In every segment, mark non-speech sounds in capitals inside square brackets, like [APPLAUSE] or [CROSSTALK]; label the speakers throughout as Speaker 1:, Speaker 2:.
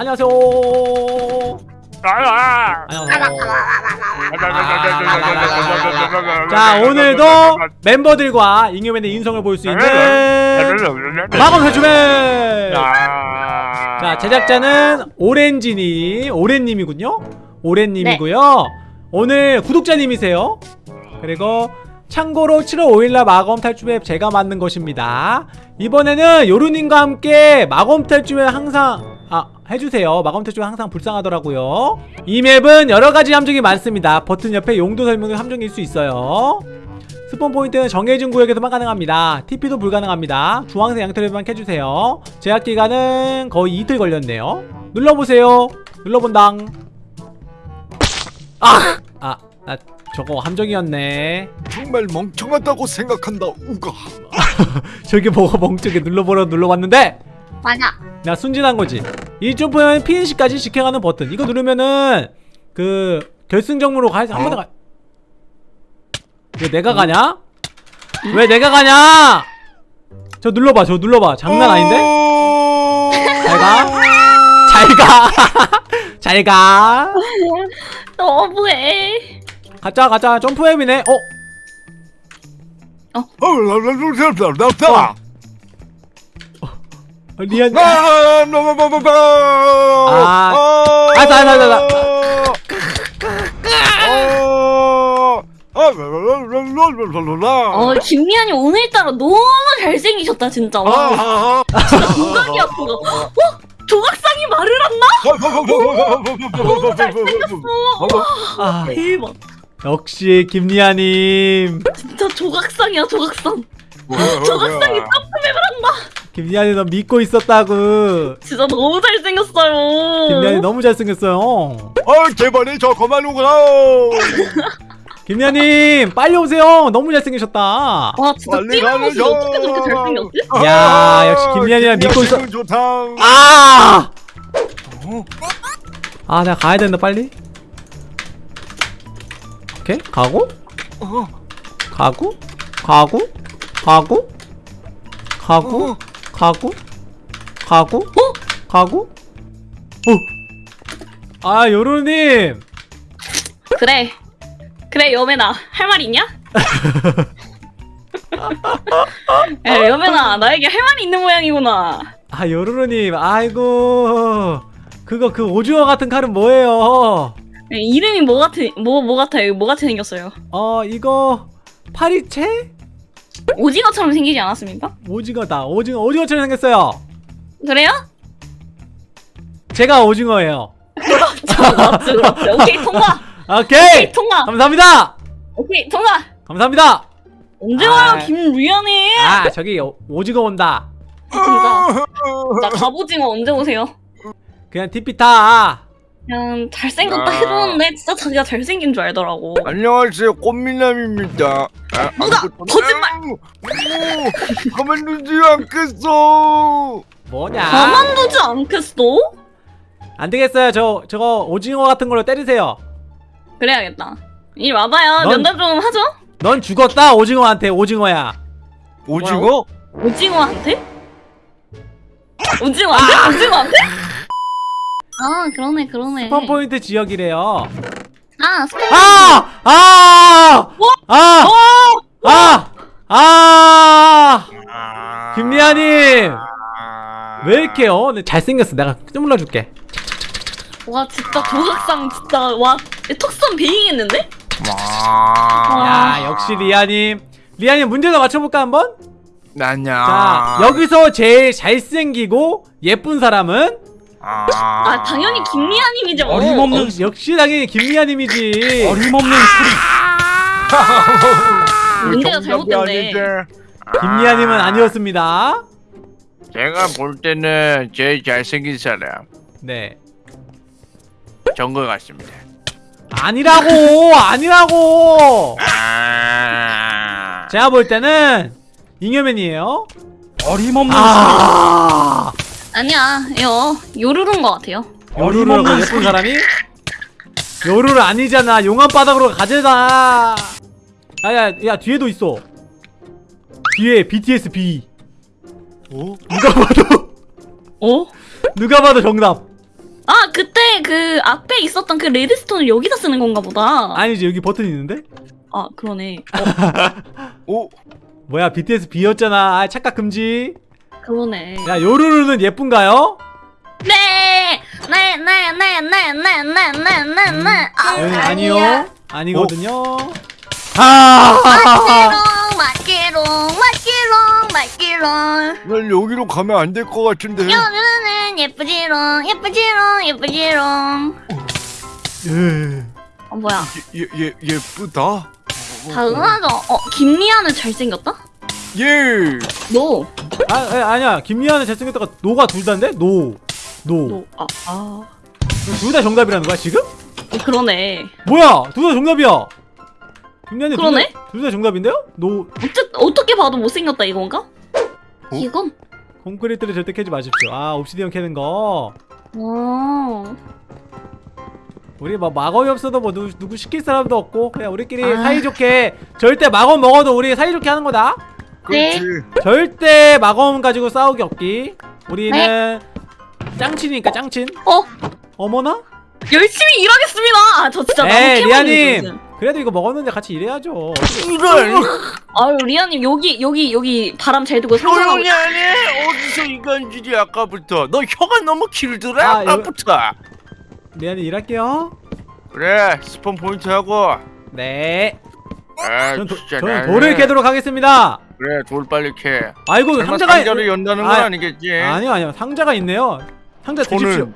Speaker 1: 안녕하세요. 안녕하세요. 자 오늘도 멤버들과 잉여맨의 인성을 볼 수 있는 마법 회주맨. 자 제작자는 오렌지님, 오렌님이군요. 오렌님이고요. 오늘 구독자님이세요. 그리고 참고로 7월 5일날 마검 탈주맵 제가 만든 것입니다. 이번에는 요루님과 함께 마검 탈주맵 항상 아 해주세요. 마검 탈주맵 항상 불쌍하더라고요. 이 맵은 여러가지 함정이 많습니다. 버튼 옆에 용도 설명의 함정일 수 있어요. 스폰 포인트는 정해진 구역에서만 가능합니다. TP도 불가능합니다. 주황색 양털에만 켜주세요. 제약 기간은 거의 이틀 걸렸네요. 눌러보세요. 눌러본당. 아! 아, 나 저거 함정이었네.
Speaker 2: 정말 멍청하다고 생각한다 우가 [LAUGHS]
Speaker 1: 저게 뭐가 멍청게 눌러보려 눌러봤는데
Speaker 3: 맞아.
Speaker 1: 나 순진한 거지. 이 점프는 피니시까지 지켜가는 버튼. 이거 누르면은 그 결승점으로 가야지 한 번에 가. 왜 내가 가냐? 왜 내가 가냐? 저 눌러봐, 저 눌러봐. 장난 아닌데? 잘 가. 잘 가. [LAUGHS] 잘 가.
Speaker 3: 너무해.
Speaker 1: 가자, 가자. 점프맵이네. 어?
Speaker 2: 나나나나나나
Speaker 1: 어, 리안.
Speaker 2: 아,
Speaker 1: 아, 알았어, 알았어, 알았어.
Speaker 3: 어 김미안이 오늘따라 너무 잘생기셨다 진짜. 와, 조각이 아픈 거. 어? 조각상이 말을 한다? 너무 잘생겼어.
Speaker 1: 아,
Speaker 3: 대박.
Speaker 1: 역시 김리아님.
Speaker 3: 진짜 조각상이야 조각상. 조각상이 점프맵을 한다.
Speaker 1: 김리아님 너 믿고 있었다고.
Speaker 3: 진짜 너무 잘생겼어요.
Speaker 1: 김리아님 너무 잘생겼어요.
Speaker 2: 아 제발이 저 그만 오거라
Speaker 1: 김리아님 빨리 오세요. 너무 잘생기셨다.
Speaker 3: 와 진짜
Speaker 2: 빨리
Speaker 3: 뛰는 모습이
Speaker 2: 가야죠.
Speaker 3: 어떻게 저렇게 잘생겼지?
Speaker 1: 야, 역시 김연이랑 믿고 있어. 아! 아, 내가 가야 된다, 빨리. 오케이, 가고,
Speaker 2: 어,
Speaker 1: 가고, 가고, 가고, 가고,
Speaker 2: 어.
Speaker 1: 가고, 가고, 가고, 어. 아, 요루님.
Speaker 3: 그래 그래 여매나 할 말 있냐? [LAUGHS] 에 여매나 나에게 할 말이 있는 모양이구나
Speaker 1: 아, 요루루님. 아이고. 그거 그 오징어 같은 칼은 뭐예요?
Speaker 3: 에, 이름이 뭐 같은 뭐뭐 같아요 뭐 같이 생겼어요
Speaker 1: 어, 이거 파리채?
Speaker 3: 오징어처럼 생기지 않았습니까?
Speaker 1: 오징어다. 오징어, 오징어처럼 생겼어요.
Speaker 3: 그래요?
Speaker 1: 제가 오징어예요.
Speaker 3: 맞지 맞지 오케이 통과 [LAUGHS]
Speaker 1: 오케이!
Speaker 3: 오케이 통과
Speaker 1: 감사합니다!
Speaker 3: 오케이 통과
Speaker 1: 감사합니다!
Speaker 3: 언제
Speaker 1: 아.
Speaker 3: 와요 김미안이
Speaker 1: 아, 저기 오- 오징어 온다.
Speaker 3: 진짜 자 갑오징어 언제 오세요?
Speaker 1: 그냥 TP 타.
Speaker 3: 그냥 잘생겼다
Speaker 2: 아.
Speaker 3: 해줬는데 진짜 자기가 잘생긴 줄 알더라고
Speaker 2: 안녕하세요 꽃미남입니다 아,
Speaker 3: 누가?
Speaker 2: 아무것도-
Speaker 3: 거짓말!
Speaker 2: 오, 가만두지 않겠어
Speaker 1: 뭐냐?
Speaker 3: 가만두지 않겠어?
Speaker 1: 안 되겠어요. 저 저거 오징어 같은 걸로 때리세요.
Speaker 3: 그래야겠다 이리 와봐요
Speaker 1: 넌-
Speaker 3: 면담 좀 하죠
Speaker 1: 넌 죽었다. 오징어한테 오징어야.
Speaker 2: 오징어?
Speaker 3: 오징어한테? 오징어한테? 오징어한테? 아 그러네 그러네
Speaker 1: 스폰 포인트 지역이래요.
Speaker 3: 아 스폰
Speaker 1: 아! 아! 아! 아! 아! 김리아님 왜 이렇게요? 네, 잘생겼어. 내가 좀 눌러줄게.
Speaker 3: 와 진짜 조각상 진짜 와 턱선 베이겠는데?
Speaker 1: 야 역시 리아님. 리아님 문제도 맞춰볼까 한번?
Speaker 2: 나냐
Speaker 1: 자 여기서 제일 잘생기고 예쁜 사람은
Speaker 3: 아 당연히 김미아님이죠
Speaker 1: 어림없는 역시, 역시 당연히 김리아님이지.
Speaker 4: 어림없는
Speaker 3: 문제가 [LAUGHS] 잘못됐네
Speaker 1: 김리아님은 아니었습니다.
Speaker 4: 제가 볼 때는 제일 잘생긴 사람
Speaker 1: 네.
Speaker 4: 정거 같습니다.
Speaker 1: 아니라고 아니라고.
Speaker 4: 아,
Speaker 1: 제가 볼 때는 잉여맨이에요.
Speaker 4: 어림없는
Speaker 1: 아.
Speaker 3: 아니야 이거 요루루인 것 같아요
Speaker 1: 요루루라고 예쁜 사람이? 요루루 아니잖아. 용암 바닥으로 가재다. 야야 야 뒤에도 있어. 뒤에 BTS B.
Speaker 2: 어?
Speaker 1: 누가 봐도
Speaker 3: 어?
Speaker 1: 누가 봐도 정답.
Speaker 3: 아 그때 그 앞에 있었던 그 레드스톤을 여기다 쓰는 건가 보다.
Speaker 1: 아니지 여기 버튼 있는데?
Speaker 3: 아 그러네.
Speaker 2: 오 [LAUGHS]
Speaker 1: 뭐야 BTS B였잖아 아 착각 금지
Speaker 3: 그러네.
Speaker 1: 야 요루루는 예쁜가요?
Speaker 3: 네, 네, 네, 네, 네, 네, 네, 네, 네, 네. 아,
Speaker 1: 응,
Speaker 3: 아니야.
Speaker 1: 아니요 아니거든요 아
Speaker 3: 맛기롱, 맛기롱, 맛기롱, 맛기롱.
Speaker 2: 난 여기로 가면 안 될 것 같은데
Speaker 3: 여루는 예쁘지롱, 예쁘지롱, 예쁘지롱.
Speaker 1: 으,
Speaker 3: 어 뭐야?
Speaker 2: 예, 예, 예쁘다
Speaker 3: 당연하죠. 어 김리아는 잘생겼다?
Speaker 2: 예
Speaker 3: 너,
Speaker 1: 아, 아 아니야 김미아는 잘생겼다가 no가 둘 다인데? no no.
Speaker 3: 너, 아, 아.
Speaker 1: 둘 다 정답이라는 거야 지금?
Speaker 3: 어, 그러네.
Speaker 1: 뭐야 둘 다 정답이야 김미아님
Speaker 3: 그러네?
Speaker 1: 둘 다 정답인데요? no
Speaker 3: 어쨌 어떻게 봐도 못생겼다 이건가? 이건?
Speaker 1: 콘크리트를 절대 캐지 마십시오 아 obsidian 캐는 거
Speaker 3: 어.
Speaker 1: 우리 뭐 마검이 없어도 뭐 누구, 누구 시킬 사람도 없고 그냥 우리끼리
Speaker 3: 아.
Speaker 1: 사이좋게 절대 마검 먹어도 우리 사이좋게 하는 거다
Speaker 2: 그렇지.
Speaker 1: 절대 마검 가지고 싸우기 없기. 우리는 짱친이니까 짱친.
Speaker 3: 어,
Speaker 1: 어머나?
Speaker 3: 열심히 일하겠습니다. 아, 저 진짜 너무
Speaker 1: 에이
Speaker 3: 캐먹는
Speaker 1: 리아님.
Speaker 3: 요즘.
Speaker 1: 그래도 이거 먹었는데 같이 일해야죠.
Speaker 4: 이걸
Speaker 3: 아유 리아님 여기 여기 여기 바람 잘 두고 상상하고
Speaker 4: 조용히 하네 어디서 이간질이 아까부터. 너 혀가 너무 길더라
Speaker 1: 아,
Speaker 4: 아까부터.
Speaker 1: 리아님 일할게요.
Speaker 4: 그래 spawn point 하고.
Speaker 1: 네.
Speaker 4: 아
Speaker 1: 전, 도,
Speaker 4: 진짜
Speaker 1: 저는 돌을 캐도록 하겠습니다
Speaker 4: 그래 돌 빨리 캐.
Speaker 1: 아이고 상자가
Speaker 4: 상자를 연다는 건
Speaker 1: 아,
Speaker 4: 아, 니겠지?
Speaker 1: 아니요 아니요. 상자가 있네요. 상자 드십시오.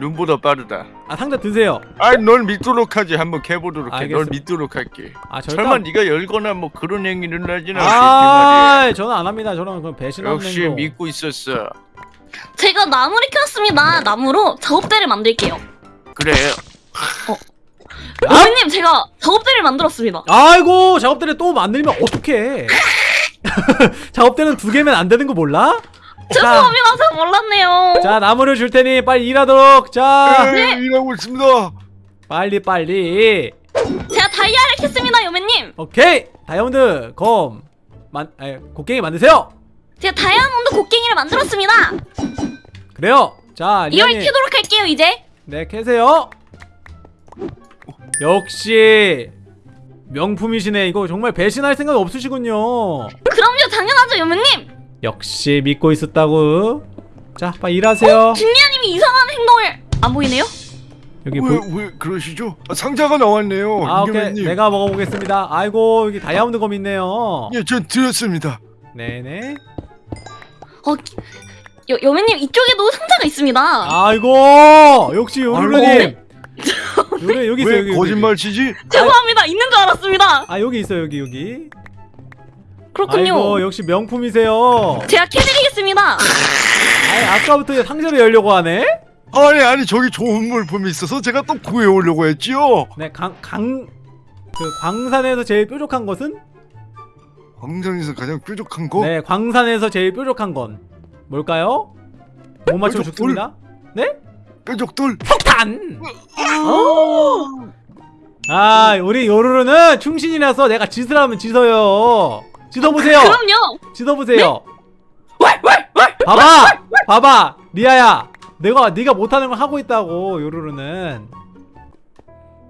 Speaker 4: 눈보다 빠르다.
Speaker 1: 아 상자 드세요.
Speaker 4: 아이 널 믿도록 하지. 한번 캐보도록 해널
Speaker 1: 알겠어.
Speaker 4: 믿도록 할게.
Speaker 1: 아 절대
Speaker 4: 설마
Speaker 1: 안-
Speaker 4: 네가 열거나 뭐 그런 행위를 하진 않겠지 말이야.
Speaker 1: 아 저는 안 합니다. 저는 그럼 배신하는
Speaker 4: 역시
Speaker 1: 거
Speaker 4: 믿고 있었어.
Speaker 3: 제가 나무를 켰습니다. 나무로 작업대를 만들게요.
Speaker 4: 그래.
Speaker 1: 아?
Speaker 3: 어머님 제가 작업대를 만들었습니다.
Speaker 1: 아이고 작업대를 또 만들면 어떡해 [LAUGHS] 작업대는 두 개면 안 되는 거 몰라?
Speaker 3: 죄송합니다. 몰랐네요.
Speaker 1: 자 나무를 줄 테니 빨리 일하도록 자
Speaker 2: 예, 일하고 있습니다
Speaker 1: 빨리 빨리
Speaker 3: 제가 다이아를 켰습니다, 여매님.
Speaker 1: 오케이 다이아몬드 검 만, 에, 곡괭이 만드세요
Speaker 3: 제가 다이아몬드 곡괭이를 만들었습니다.
Speaker 1: 그래요 자
Speaker 3: 이걸 켜도록 할게요, 이제.
Speaker 1: 네 캐세요 역시 명품이시네. 이거 정말 배신할 생각 없으시군요.
Speaker 3: 그럼요, 당연하죠, 여매님.
Speaker 1: 역시 믿고 있었다고. 자 빨리 일하세요.
Speaker 3: 김리아님이 이상한 행동을. 안 보이네요?
Speaker 1: 여기
Speaker 2: 왜,
Speaker 1: 보...
Speaker 2: 왜 그러시죠? 아, 상자가 나왔네요
Speaker 1: 아 오케이.
Speaker 2: 이겨맨님.
Speaker 1: 내가 먹어보겠습니다. 아이고 여기 다이아몬드 검 있네요.
Speaker 2: 예, 전 드렸습니다.
Speaker 1: 네네.
Speaker 3: 어, 기- 여, 여매님 이쪽에도 상자가 있습니다.
Speaker 1: 아이고 역시 요루루님 요루 여기 있어
Speaker 2: 왜
Speaker 1: 여기 여기,
Speaker 2: 거짓말 치지?
Speaker 3: 죄송합니다. 있는 줄 알았습니다.
Speaker 1: 아 여기 있어 여기 여기
Speaker 3: 그렇군요.
Speaker 1: 아이고 역시 명품이세요
Speaker 3: 제가 캐드리겠습니다.
Speaker 1: 아이 아까부터 상자를 열려고 하네
Speaker 2: 아니 아니 저기 좋은 물품이 있어서 제가 또 구해오려고 했지요
Speaker 1: 네강강 그 광산에서 제일 뾰족한 것은
Speaker 2: 광장에서 가장 뾰족한 거?
Speaker 1: 네 광산에서 제일 뾰족한 건 뭘까요? 못 맞추면
Speaker 2: 뾰족
Speaker 1: 죽습니다 네?
Speaker 2: 뾰족돌
Speaker 1: 폭탄! 아 우리 요루루는 충신이라서 내가 짓을 하면 짓어요. 짓어보세요.
Speaker 3: 그럼요.
Speaker 1: 짓어보세요. 봐봐 봐봐 리아야. 내가 네가 못하는 걸 하고 있다고 요루루는.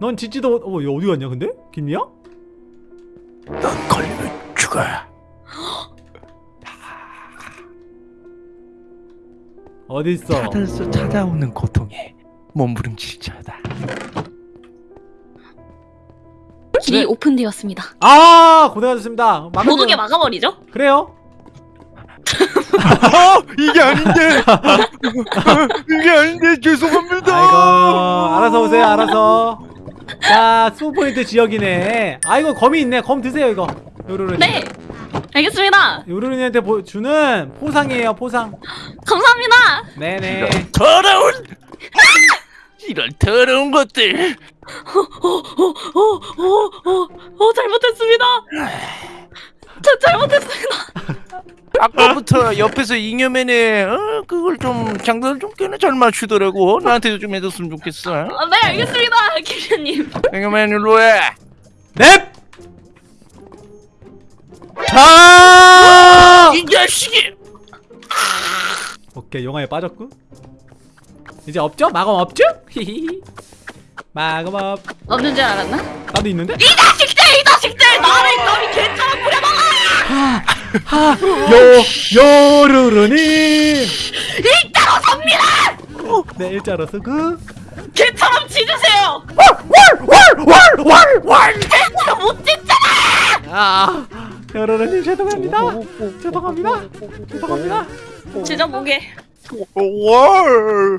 Speaker 1: 넌 짓지도 못... 어, 얘 어디 갔냐 근데? 김리야?
Speaker 4: 넌 걸리면 죽어
Speaker 1: 어딨어?
Speaker 4: 찾아서 찾아오는 고통에 몸부림치자다
Speaker 3: 길이
Speaker 1: 네.
Speaker 3: 오픈되었습니다.
Speaker 1: 아 고생하셨습니다.
Speaker 3: 못 오게 막아버리죠?
Speaker 1: 그래요? [LAUGHS]
Speaker 2: 아 이게 아닌데. [LAUGHS] 이게 아닌데. 죄송합니다.
Speaker 1: 아이고 알아서 오세요 알아서. 자 스포포인트 지역이네. 아이고 검이 있네. 검 드세요 이거. 요루루님
Speaker 3: 네. 알겠습니다.
Speaker 1: 요루루님한테 보- 주는 포상이에요 포상
Speaker 3: 감사합니다.
Speaker 1: 네네
Speaker 4: 더러운 이런 더러운 것들
Speaker 3: 어, 어, 어, 어, 잘못했습니다. 저 잘못했습니다. [LAUGHS]
Speaker 4: 아까부터 옆에서 잉여맨에 어, 그걸 좀 장단을 좀 꽤나 잘 맞추더라고 나한테도 좀 해줬으면 좋겠어
Speaker 3: 아, 네, 알겠습니다. 김현님.
Speaker 4: 잉여맨 일로 해
Speaker 1: 넵! 자!
Speaker 4: 이 자식이
Speaker 1: 오케이 영화에 빠졌고 이제 없죠? 마검 없죠? 히히히 마검 없
Speaker 3: 없는 줄 알았나?
Speaker 1: 나도 있는데?
Speaker 3: 이 자식들 이 자식들 나를 너희 개처럼 부려먹어
Speaker 1: 하! 요! 요루루님!
Speaker 3: 일자로 섭니다
Speaker 1: 네 일자로 쓰고
Speaker 3: 개처럼 짖으세요
Speaker 1: 왈왈왈왈왈
Speaker 3: 개처럼 못 짖잖아
Speaker 1: 아 요루루님 죄송합니다 죄송합니다 죄송합니다
Speaker 2: 월. 월.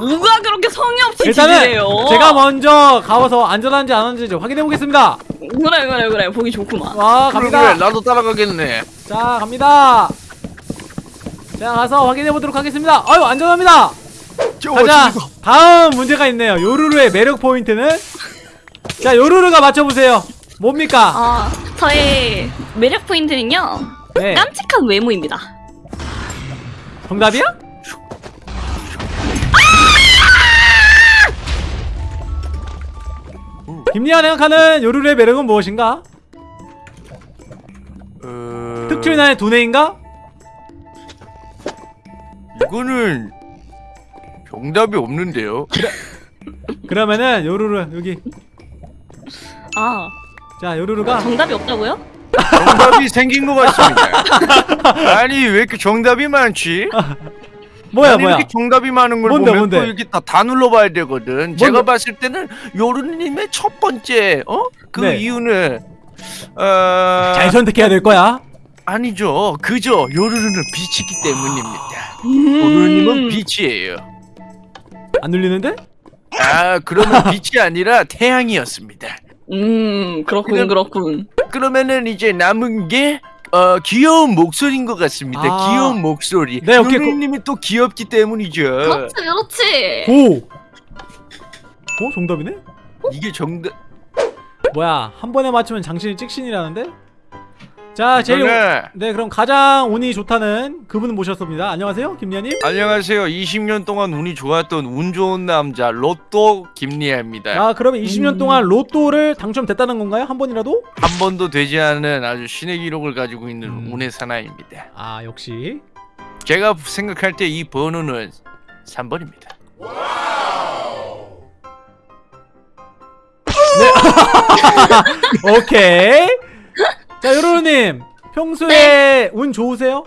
Speaker 3: 누가 그렇게 성의 없이 짖으래요
Speaker 1: 제가 먼저 가봐서 안전한지 안 안전한지 확인해 보겠습니다
Speaker 3: 그래 그래 그래 보기 좋구만
Speaker 1: 와 갑니다
Speaker 4: 그래, 나도 따라가겠네.
Speaker 1: 자 갑니다 자 가서 확인해 보도록 하겠습니다 아유 안전합니다
Speaker 2: 저
Speaker 1: 가자? 다음 문제가 있네요 요루루의 매력 포인트는 자 요루루가 맞춰보세요 뭡니까
Speaker 3: 어, 저의 매력 포인트는요
Speaker 1: 네
Speaker 3: 깜찍한 외모입니다
Speaker 1: 정답이야? 김리아 생각하는 요루루의 매력은 무엇인가?
Speaker 4: 어...
Speaker 1: 특출나의 두뇌인가?
Speaker 4: 이거는 정답이 없는데요.
Speaker 1: 그러면은 요루루 여기
Speaker 3: 아
Speaker 1: 자 요루루가
Speaker 3: 정답이 없다고요?
Speaker 4: 정답이 [LAUGHS] 생긴 것 같습니다. 아니 왜 이렇게 정답이 많지?
Speaker 1: 뭐야
Speaker 4: 아니,
Speaker 1: 뭐야
Speaker 4: 이렇게 정답이 많은 걸
Speaker 1: 뭔데,
Speaker 4: 보면
Speaker 1: 뭔데?
Speaker 4: 또 이렇게 다, 다 눌러봐야 되거든. 제가 봤을 때는 요르님의 첫 번째 어? 그
Speaker 1: 네.
Speaker 4: 이유는 어...
Speaker 1: 잘 선택해야 될 거야
Speaker 4: 아니죠. 그죠. 요르르는 빛이기 때문입니다.
Speaker 3: 음.
Speaker 4: 요르님은 빛이에요.
Speaker 1: 안 눌리는데?
Speaker 4: 아 그러면 빛이 아니라 태양이었습니다.
Speaker 3: 음 그렇군 그렇군
Speaker 4: 그러면은 이제 남은 게 어, 귀여운 목소리인 것 같습니다.
Speaker 1: 아.
Speaker 4: 귀여운 목소리.
Speaker 1: 네, 오케이,
Speaker 4: 요르님이 또 귀엽기 때문이죠.
Speaker 3: 그렇지 그렇지
Speaker 1: 고! 어? 정답이네?
Speaker 4: 이게 정답.
Speaker 1: 뭐야 한 번에 맞추면 장신이 찍신이라는데? 자 제일
Speaker 4: 이거는
Speaker 1: 네 그럼 가장 운이 좋다는 그분을 모셨습니다 안녕하세요 김리아님
Speaker 4: 안녕하세요. 20년 동안 운이 좋았던 운 좋은 남자 로또 김리아입니다.
Speaker 1: 아 그러면 20년
Speaker 3: 음.
Speaker 1: 동안 로또를 당첨됐다는 건가요? 한 번이라도?
Speaker 4: 한 번도 되지 않은 아주 신의 기록을 가지고 있는
Speaker 1: 음.
Speaker 4: 운의 사나이입니다.
Speaker 1: 아 역시
Speaker 4: 제가 생각할 때 이 번호는 3번입니다. [LAUGHS]
Speaker 1: 오케이 자 요로님 평소에
Speaker 3: 네.
Speaker 1: 운 좋으세요?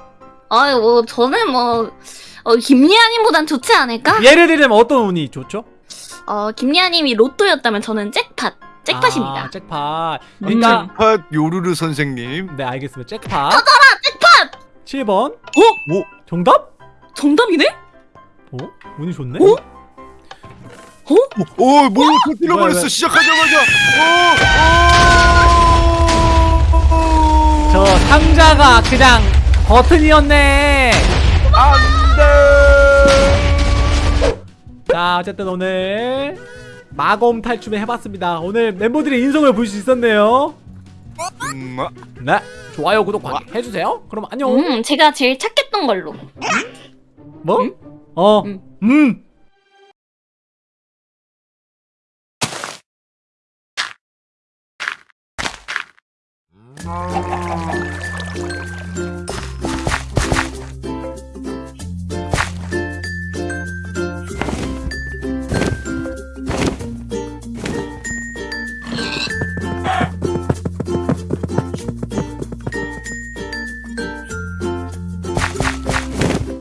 Speaker 3: 아유 뭐 저는 뭐 어, 김리아님보단 좋지 않을까?
Speaker 1: 예를 들면 어떤 운이 좋죠?
Speaker 3: 어 김리아님이 로또였다면 저는 잭팟 잭팟입니다
Speaker 1: 아, 잭팟 그러니까
Speaker 3: 음.
Speaker 2: 팟 요루루 선생님.
Speaker 1: 네 알겠습니다 잭팟
Speaker 3: 잭팟
Speaker 1: 7번
Speaker 3: 어?
Speaker 2: 오.
Speaker 1: 정답?
Speaker 3: 정답이네?
Speaker 1: 어? 운이 좋네?
Speaker 3: 어?
Speaker 2: 오, 뭘 터뜨려버렸어
Speaker 1: 왜?
Speaker 2: 시작하자마자. 오,
Speaker 1: 상자가 그냥 버튼이었네 자 어쨌든 오늘 마검 탈춤을 해봤습니다 오늘 멤버들의 인성을 볼 수 있었네요
Speaker 2: 음, 아,
Speaker 1: 네 좋아요 구독 많이 해주세요 그럼 안녕
Speaker 3: 음 제가 제일 착했던 걸로
Speaker 1: 뭐?
Speaker 3: 음?
Speaker 1: 어
Speaker 3: 음.
Speaker 1: 음.
Speaker 2: 아.